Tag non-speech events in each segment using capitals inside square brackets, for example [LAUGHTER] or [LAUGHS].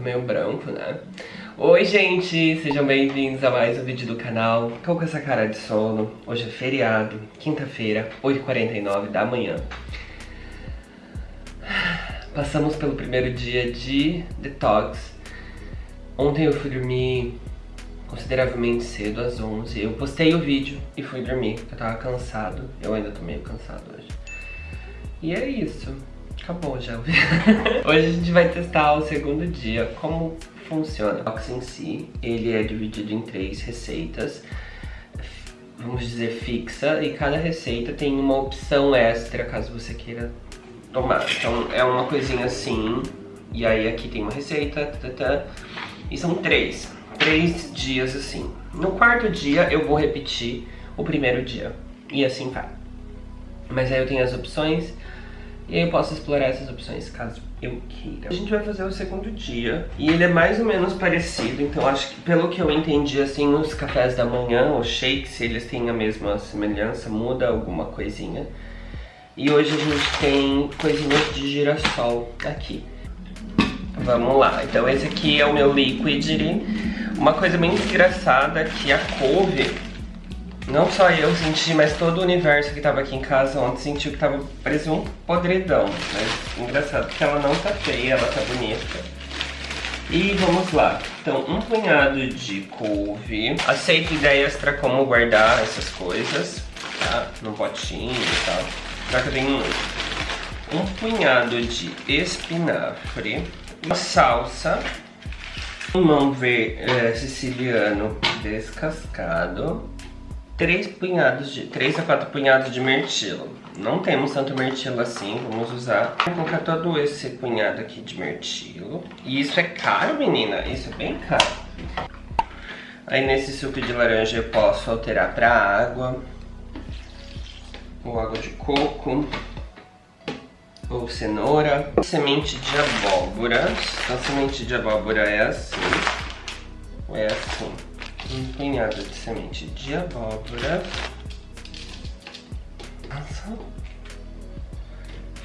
Meio branco, né? Oi, gente! Sejam bem-vindos a mais um vídeo do canal. Tô com essa cara de sono. Hoje é feriado, quinta-feira, 8h49 da manhã. Passamos pelo primeiro dia de detox. Ontem eu fui dormir consideravelmente cedo, às 11 Eu postei o vídeo e fui dormir, eu tava cansado. Eu ainda tô meio cansado hoje. E é isso. Acabou já. [LAUGHS] Hoje a gente vai testar o segundo dia, como funciona. O box em si, ele é dividido em três receitas, vamos dizer fixa, e cada receita tem uma opção extra caso você queira tomar. Então é uma coisinha assim, e aí aqui tem uma receita, tata, e são três, três dias assim. No quarto dia eu vou repetir o primeiro dia, e assim vai. Mas aí eu tenho as opções e aí eu posso explorar essas opções caso eu queira. A gente vai fazer o segundo dia. E ele é mais ou menos parecido. Então acho que pelo que eu entendi, assim, os cafés da manhã, os shakes, eles têm a mesma semelhança. Muda alguma coisinha. E hoje a gente tem coisinhas de girassol aqui. Vamos lá. Então esse aqui é o meu liquid. Uma coisa bem engraçada é que a couve não só eu senti, mas todo o universo que tava aqui em casa ontem sentiu que tava parecia um podridão. Mas engraçado que ela não tá feia, ela tá bonita. E vamos lá. Então, um punhado de couve. Aceito ideias pra como guardar essas coisas, tá? No potinho e tal. Já que eu tenho um punhado de espinafre. Uma salsa. Limão ver, é, siciliano descascado três punhados de 3 a 4 punhados de mirtilo. Não temos tanto mirtilo assim, vamos usar. Vou colocar todo esse punhado aqui de mirtilo. E isso é caro, menina? Isso é bem caro. Aí nesse suco de laranja eu posso alterar para água. Ou água de coco. Ou cenoura. Semente de abóbora. Então semente de abóbora é assim. É assim punhado de semente de abóbora. Nossa.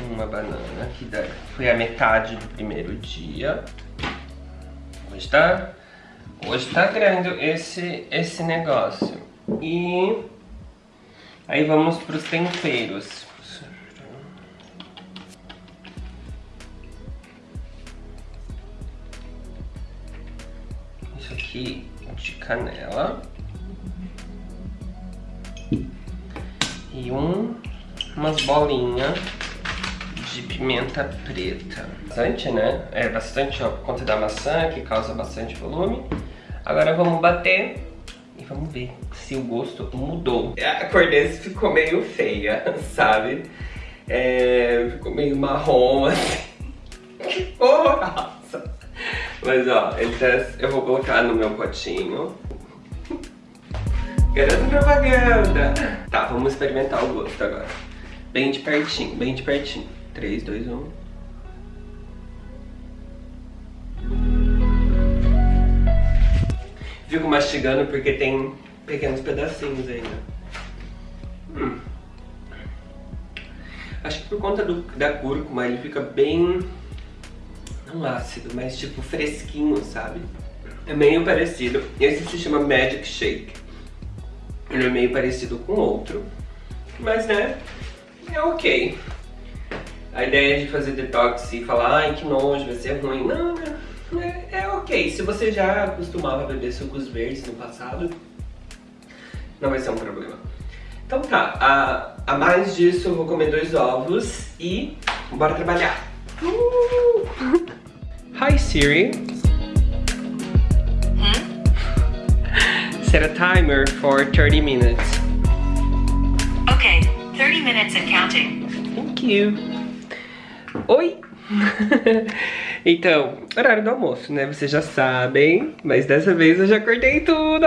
Uma banana, que foi a metade do primeiro dia. Hoje tá, hoje tá grande esse, esse negócio. E aí vamos para os temperos. Isso aqui de canela. E um, umas bolinhas de pimenta preta. Bastante, né? É bastante ó, por conta da maçã, que causa bastante volume. Agora vamos bater e vamos ver se o gosto mudou. A cor desse ficou meio feia, [LAUGHS] sabe? É, ficou meio marrom, [LAUGHS] assim. Mas ó, ele tá, eu vou colocar no meu potinho. Garanta propaganda! Tá, vamos experimentar o gosto agora. Bem de pertinho, bem de pertinho. 3, 2, 1. Fico mastigando porque tem pequenos pedacinhos ainda. Hum. Acho que por conta do, da cúrcuma ele fica bem não ácido, mas tipo fresquinho, sabe? É meio parecido. Esse se chama Magic Shake. Ele é meio parecido com outro, mas né, é ok. A ideia de fazer detox e falar, ai que nojo, vai ser ruim. Não, não é, é ok. Se você já costumava beber sucos verdes no passado, não vai ser um problema. Então tá, a, a mais disso eu vou comer dois ovos e bora trabalhar. Hi Siri. Hmm? Set a timer for 30 minutes. Okay, 30 minutes and counting. Thank you. Oi! [LAUGHS] então, horário do almoço, né? Vocês já sabem, mas dessa vez eu já cortei tudo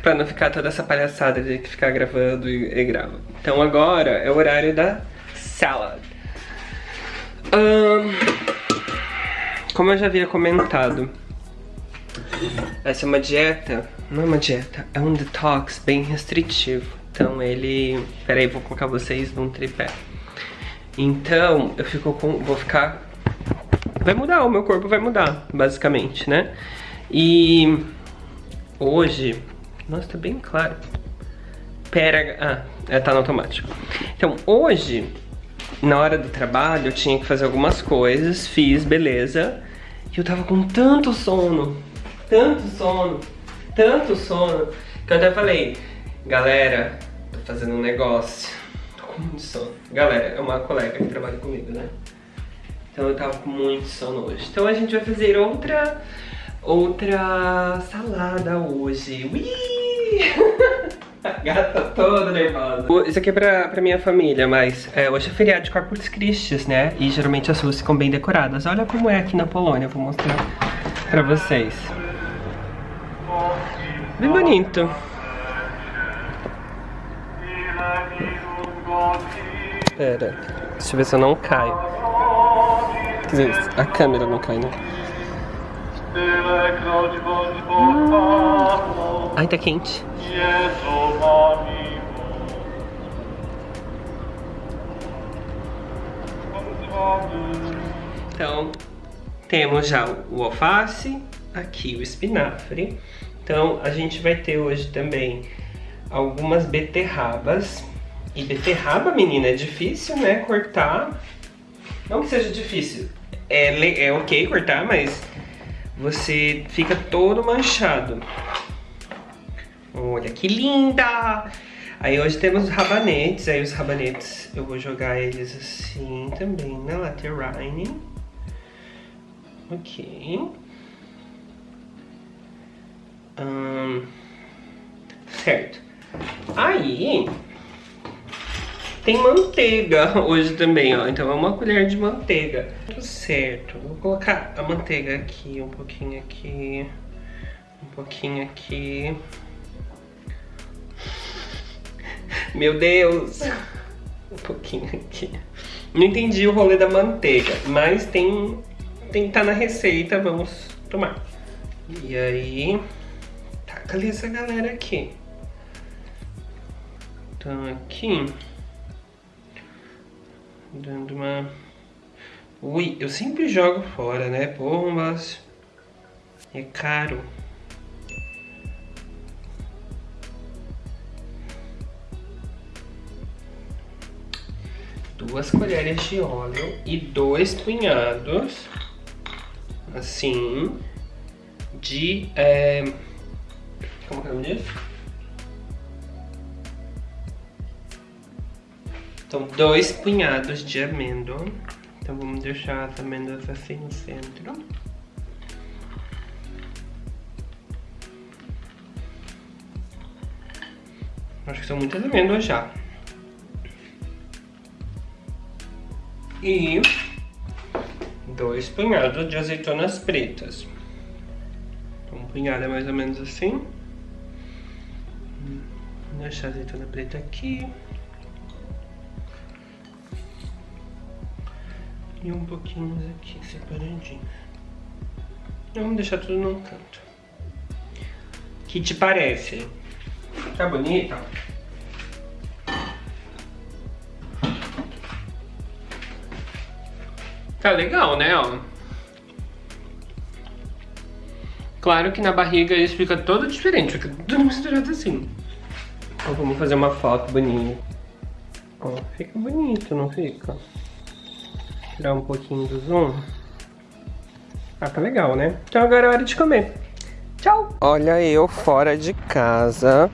pra não ficar toda essa palhaçada de ficar gravando e, e grava. Então agora é o horário da salad. Um, como eu já havia comentado, essa é uma dieta, não é uma dieta, é um detox bem restritivo. Então ele, peraí, vou colocar vocês num tripé. Então eu fico com, vou ficar vai mudar, o meu corpo vai mudar, basicamente, né? E hoje, nossa, tá bem claro. Pera, ah, é, tá no automático. Então, hoje, na hora do trabalho, eu tinha que fazer algumas coisas, fiz, beleza. E eu tava com tanto sono, tanto sono, tanto sono, que eu até falei, galera, tô fazendo um negócio, tô com muito sono. Galera, é uma colega que trabalha comigo, né? Então eu tava com muito sono hoje. Então a gente vai fazer outra, outra salada hoje. [LAUGHS] Gata toda nervosa. Isso aqui é pra, pra minha família, mas é, hoje é feriado de Corpus Christi, né? E geralmente as ruas ficam bem decoradas. Olha como é aqui na Polônia, vou mostrar pra vocês. Bem bonito. Pera, deixa eu ver se eu não caio. Quer dizer, a câmera não cai, né? Ai, tá quente. Então, temos já o alface, aqui o espinafre. Então, a gente vai ter hoje também algumas beterrabas. E beterraba, menina, é difícil, né, cortar. Não que seja difícil, é, é ok cortar, mas você fica todo manchado. Olha que linda! Aí hoje temos rabanetes, aí os rabanetes eu vou jogar eles assim também na laterine. Ok. Hum, certo. Aí tem manteiga [LAUGHS] hoje também, ó. Então é uma colher de manteiga. Tudo certo. Vou colocar a manteiga aqui, um pouquinho aqui, um pouquinho aqui. Meu Deus! Um pouquinho aqui. Não entendi o rolê da manteiga, mas tem, tem tá na receita, vamos tomar. E aí, taca ali essa galera aqui. Então aqui, dando uma... Ui, eu sempre jogo fora, né? Porra, mas é caro. duas colheres de óleo e dois punhados, assim, de... É, como que é o nome disso? Então, dois punhados de amêndoa. Então, vamos deixar as amêndoas assim no centro. Acho que são muitas amêndoas já. e dois punhados de azeitonas pretas. Então, um punhado é mais ou menos assim. Vou deixar a azeitona preta aqui. E um pouquinho aqui, separadinho. Vamos deixar tudo num canto. Que te parece? Tá bonita? Tá legal, né, ó. Claro que na barriga isso fica todo diferente, fica tudo misturado assim. Então vamos fazer uma foto bonita. Ó, fica bonito, não fica? Tirar um pouquinho do zoom. Ah, tá legal, né? Então agora é hora de comer. Tchau! Olha eu fora de casa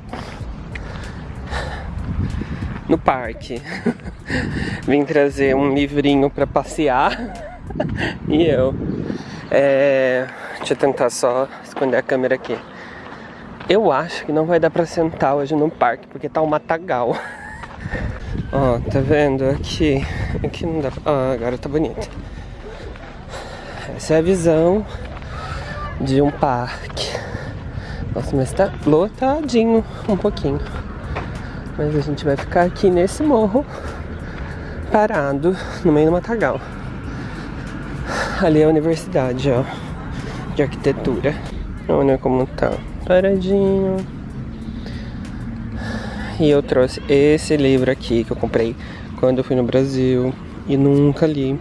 no parque. [LAUGHS] Vim trazer um livrinho para passear [LAUGHS] e eu. É... Deixa eu tentar só esconder a câmera aqui. Eu acho que não vai dar pra sentar hoje no parque, porque tá um matagal. [LAUGHS] Ó, tá vendo? Aqui, aqui não dá pra... Ah, agora tá bonito. Essa é a visão de um parque. Nossa, mas tá lotadinho um pouquinho. Mas a gente vai ficar aqui nesse morro, parado, no meio do matagal. Ali é a universidade, ó, de arquitetura. Olha como tá, paradinho. E eu trouxe esse livro aqui que eu comprei quando eu fui no Brasil e nunca li.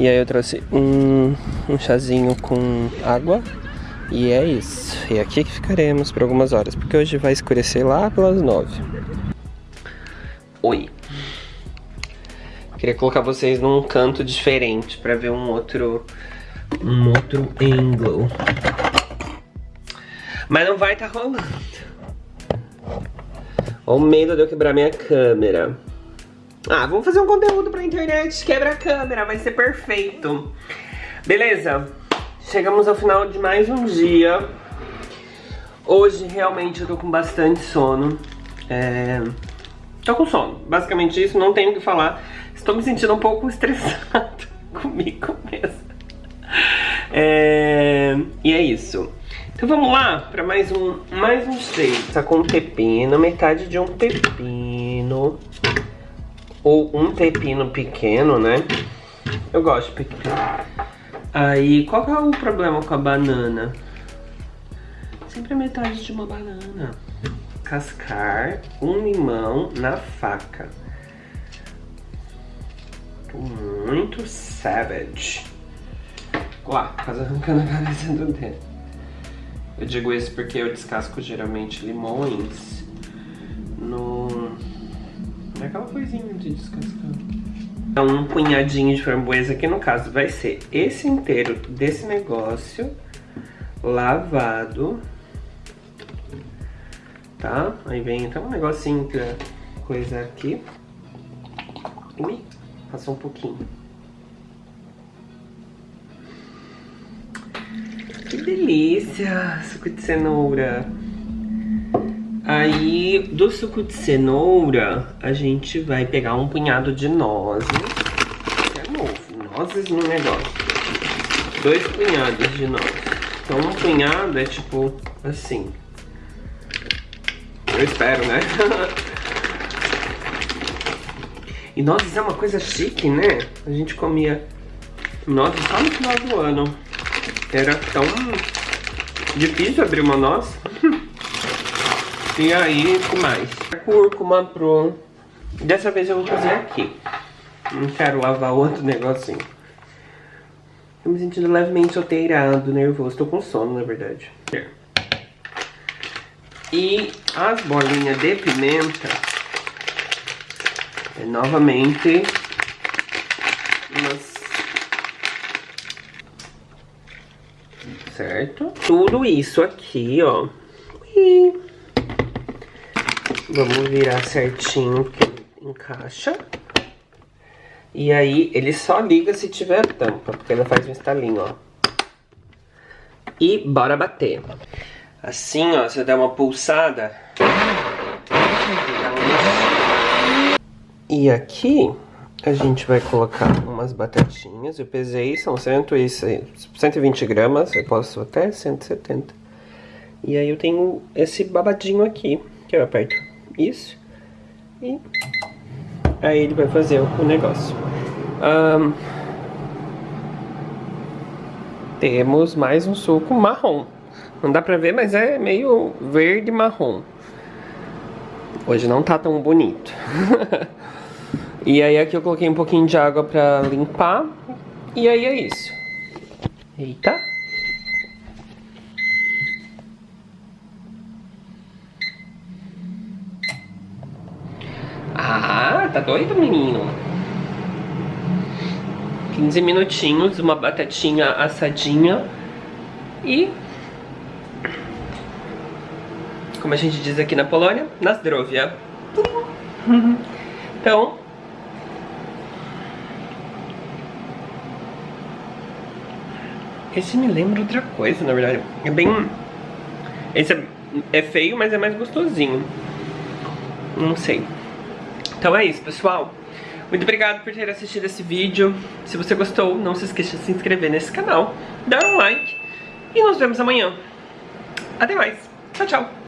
E aí eu trouxe um, um chazinho com água. E é isso. E aqui que ficaremos por algumas horas, porque hoje vai escurecer lá pelas nove. Oi. Queria colocar vocês num canto diferente pra ver um outro um outro ângulo. Mas não vai tá rolando. Olha o medo de eu quebrar minha câmera. Ah, vamos fazer um conteúdo pra internet, quebra a câmera, vai ser perfeito. Beleza, chegamos ao final de mais um dia. Hoje realmente eu tô com bastante sono. É... Tô com sono, basicamente isso, não tenho o que falar. Estou me sentindo um pouco [LAUGHS] estressado comigo mesmo. É... E é isso. Então vamos lá para mais um, mais um seis. Tá com um pepino, metade de um pepino. Ou um pepino pequeno, né? Eu gosto de pepino. Aí, qual que é o problema com a banana? Sempre a metade de uma banana. Cascar um limão na faca. Tô muito savage. Lá, quase arrancando a cabeça do dedo. Eu digo isso porque eu descasco geralmente limões no... naquela coisinha de descascar. Então, um punhadinho de framboesa, que no caso vai ser esse inteiro desse negócio, lavado, tá? Aí vem então um negocinho pra coisa aqui. Ui, passou um pouquinho. Que delícia, suco de cenoura. Aí, do suco de cenoura, a gente vai pegar um punhado de nozes. É novo, nozes no negócio. Dois punhados de nozes. Então, um punhado é tipo assim. Eu espero, né? [LAUGHS] e nozes é uma coisa chique, né? A gente comia nozes só no final do ano. Era tão difícil abrir uma noz. [LAUGHS] e aí, que mais? Cúrcuma pro... Dessa vez eu vou fazer aqui. Não quero lavar outro negocinho. Tô me sentindo levemente soteirado, nervoso. Tô com sono, na verdade. E as bolinhas de pimenta é novamente umas certo? Tudo isso aqui, ó. E vamos virar certinho que encaixa. E aí, ele só liga se tiver tampa, porque ela faz um estalinho, ó. E bora bater. Assim, ó, você dá uma pulsada. E aqui, a gente vai colocar umas batatinhas. Eu pesei, são 120 gramas. Eu posso até 170. E aí eu tenho esse babadinho aqui. Que eu aperto isso. E aí ele vai fazer o negócio. Um, temos mais um suco marrom. Não dá pra ver, mas é meio verde marrom. Hoje não tá tão bonito. [LAUGHS] E aí aqui eu coloquei um pouquinho de água pra limpar. E aí é isso. Eita. Ah, tá doido, menino? 15 minutinhos, uma batatinha assadinha e... Como a gente diz aqui na Polônia, na zdrowia. [LAUGHS] Então, Esse me lembra outra coisa, na verdade. É bem... Esse é, é feio, mas é mais gostosinho. Não sei. Então é isso, pessoal. Muito obrigado por ter assistido esse vídeo. Se você gostou, não se esqueça de se inscrever nesse canal, dar um like e nos vemos amanhã. Até mais. Tchau, tchau.